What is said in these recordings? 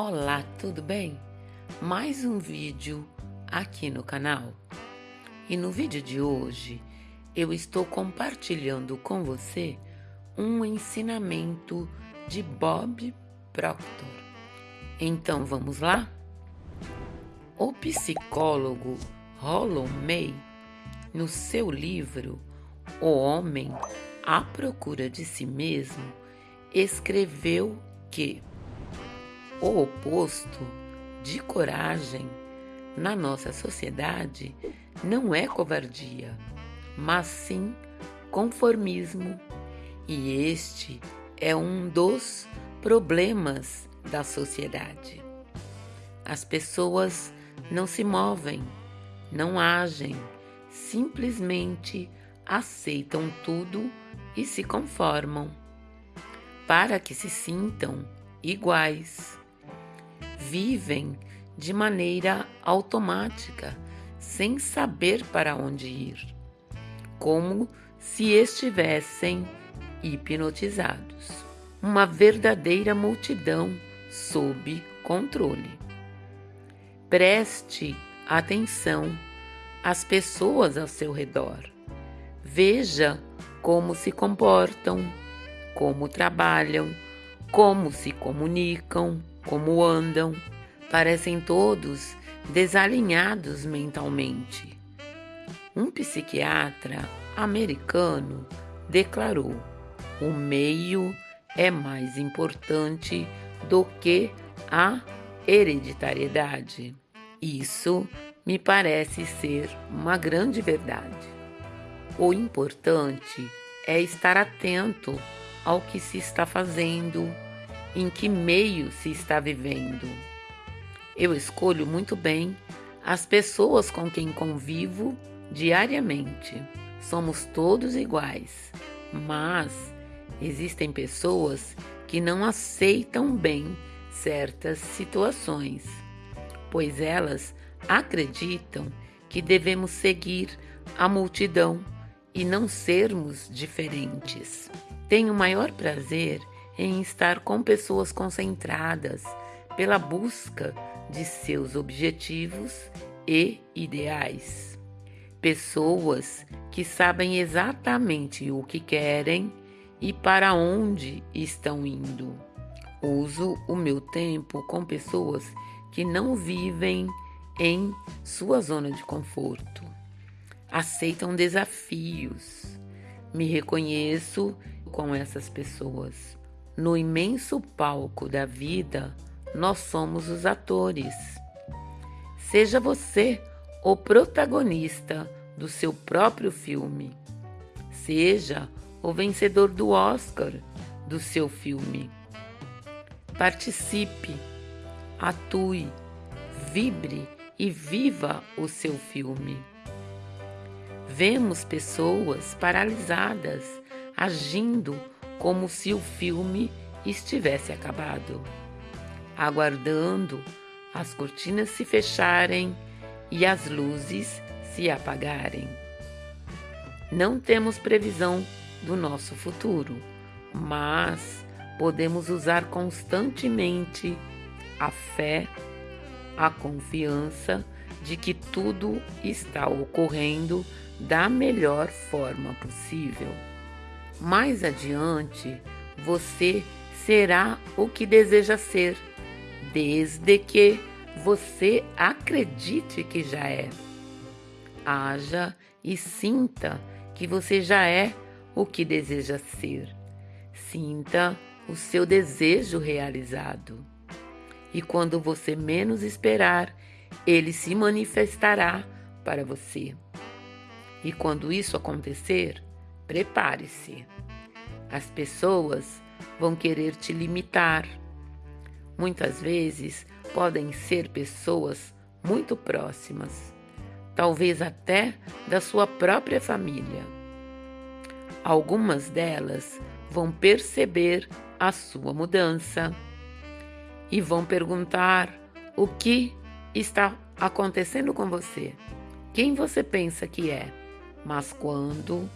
Olá, tudo bem? Mais um vídeo aqui no canal. E no vídeo de hoje eu estou compartilhando com você um ensinamento de Bob Proctor. Então vamos lá? O psicólogo Rollo May, no seu livro O Homem à Procura de Si Mesmo, escreveu que o oposto de coragem na nossa sociedade não é covardia, mas sim conformismo, e este é um dos problemas da sociedade. As pessoas não se movem, não agem, simplesmente aceitam tudo e se conformam para que se sintam iguais vivem de maneira automática, sem saber para onde ir, como se estivessem hipnotizados. Uma verdadeira multidão sob controle. Preste atenção às pessoas ao seu redor. Veja como se comportam, como trabalham, como se comunicam, como andam, parecem todos desalinhados mentalmente. Um psiquiatra americano declarou: o meio é mais importante do que a hereditariedade. Isso me parece ser uma grande verdade. O importante é estar atento ao que se está fazendo, em que meio se está vivendo. Eu escolho muito bem as pessoas com quem convivo diariamente. Somos todos iguais, mas existem pessoas que não aceitam bem certas situações, pois elas acreditam que devemos seguir a multidão e não sermos diferentes. Tenho maior prazer em estar com pessoas concentradas pela busca de seus objetivos e ideais. Pessoas que sabem exatamente o que querem e para onde estão indo. Uso o meu tempo com pessoas que não vivem em sua zona de conforto. Aceitam desafios. Me reconheço com essas pessoas. No imenso palco da vida, nós somos os atores. Seja você o protagonista do seu próprio filme. Seja o vencedor do Oscar do seu filme. Participe, atue, vibre e viva o seu filme. Vemos pessoas paralisadas agindo como se o filme estivesse acabado, aguardando as cortinas se fecharem e as luzes se apagarem. Não temos previsão do nosso futuro, mas podemos usar constantemente a fé, a confiança de que tudo está ocorrendo da melhor forma possível. Mais adiante, você será o que deseja ser, desde que você acredite que já é. Haja e sinta que você já é o que deseja ser. Sinta o seu desejo realizado. E quando você menos esperar, ele se manifestará para você. E quando isso acontecer, Prepare-se. As pessoas vão querer te limitar. Muitas vezes podem ser pessoas muito próximas, talvez até da sua própria família. Algumas delas vão perceber a sua mudança e vão perguntar o que está acontecendo com você, quem você pensa que é. Mas quando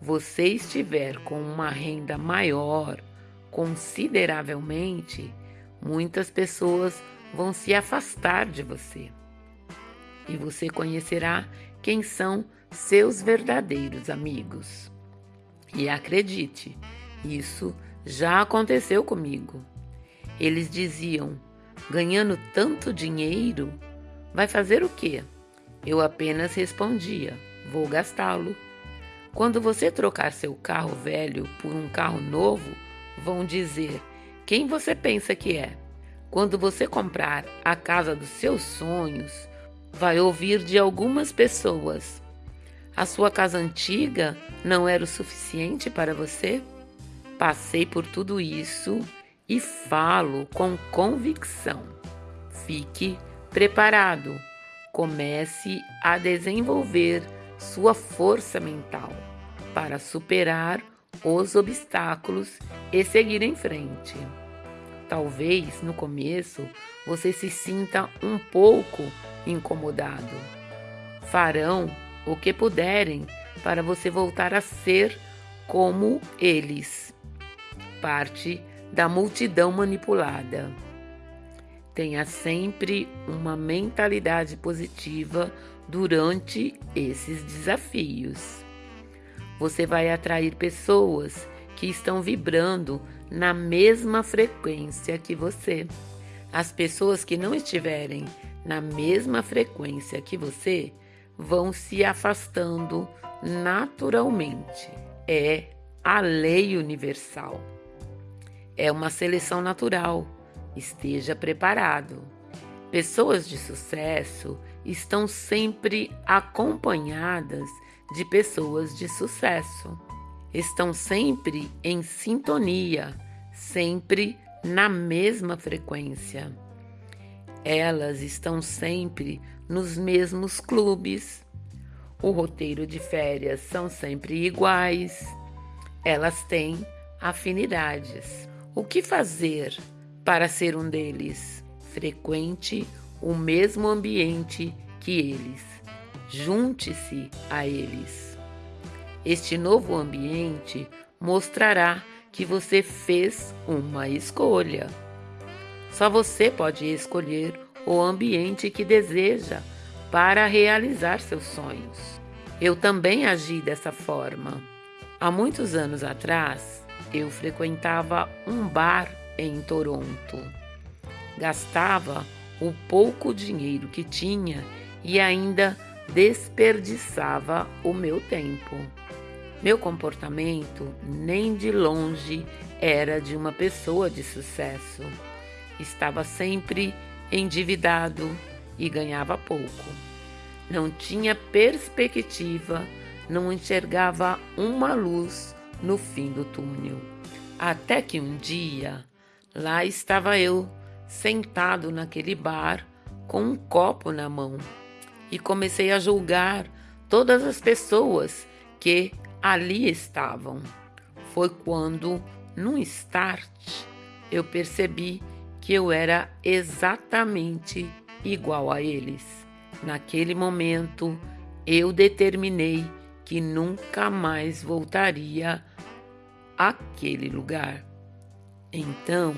você estiver com uma renda maior consideravelmente, muitas pessoas vão se afastar de você. E você conhecerá quem são seus verdadeiros amigos. E acredite, isso já aconteceu comigo. Eles diziam: ganhando tanto dinheiro, vai fazer o quê? Eu apenas respondia: vou gastá-lo. Quando você trocar seu carro velho por um carro novo, vão dizer: quem você pensa que é? Quando você comprar a casa dos seus sonhos, vai ouvir de algumas pessoas: a sua casa antiga não era o suficiente para você? Passei por tudo isso e falo com convicção. Fique preparado. Comece a desenvolver sua força mental para superar os obstáculos e seguir em frente. Talvez no começo você se sinta um pouco incomodado. Farão o que puderem para você voltar a ser como eles, parte da multidão manipulada. Tenha sempre uma mentalidade positiva durante esses desafios. Você vai atrair pessoas que estão vibrando na mesma frequência que você. As pessoas que não estiverem na mesma frequência que você vão se afastando naturalmente. É a lei universal. É uma seleção natural. Esteja preparado. Pessoas de sucesso estão sempre acompanhadas de pessoas de sucesso. Estão sempre em sintonia, sempre na mesma frequência. Elas estão sempre nos mesmos clubes. O roteiro de férias são sempre iguais. Elas têm afinidades. O que fazer para ser um deles? Frequente o mesmo ambiente que eles. Junte-se a eles. Este novo ambiente mostrará que você fez uma escolha. Só você pode escolher o ambiente que deseja para realizar seus sonhos. Eu também agi dessa forma. Há muitos anos atrás, eu frequentava um bar em Toronto. Gastava o pouco dinheiro que tinha e ainda desperdiçava o meu tempo. Meu comportamento nem de longe era de uma pessoa de sucesso. Estava sempre endividado e ganhava pouco. Não tinha perspectiva, não enxergava uma luz no fim do túnel. Até que um dia, lá estava eu, sentado naquele bar, com um copo na mão, e comecei a julgar todas as pessoas que ali estavam. Foi quando, num start, eu percebi que eu era exatamente igual a eles. Naquele momento, eu determinei que nunca mais voltaria àquele lugar. Então,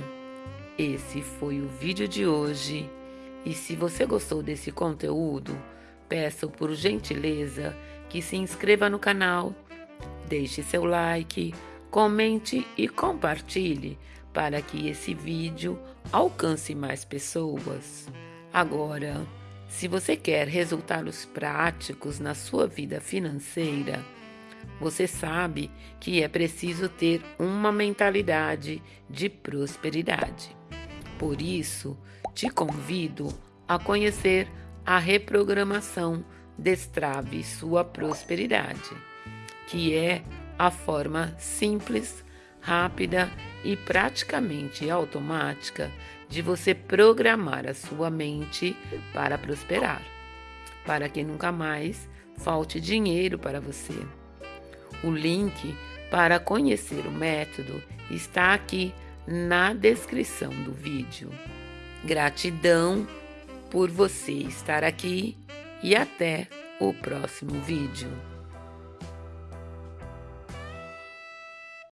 esse foi o vídeo de hoje. E se você gostou desse conteúdo, peço por gentileza que se inscreva no canal, deixe seu like, comente e compartilhe para que esse vídeo alcance mais pessoas. Agora, se você quer resultados práticos na sua vida financeira, você sabe que é preciso ter uma mentalidade de prosperidade. Por isso, te convido a conhecer a reprogramação Destrave Sua Prosperidade, que é a forma simples rápida e praticamente automática de você programar a sua mente para prosperar, para que nunca mais falte dinheiro para você. O link para conhecer o método está aqui na descrição do vídeo. Gratidão por você estar aqui e até o próximo vídeo.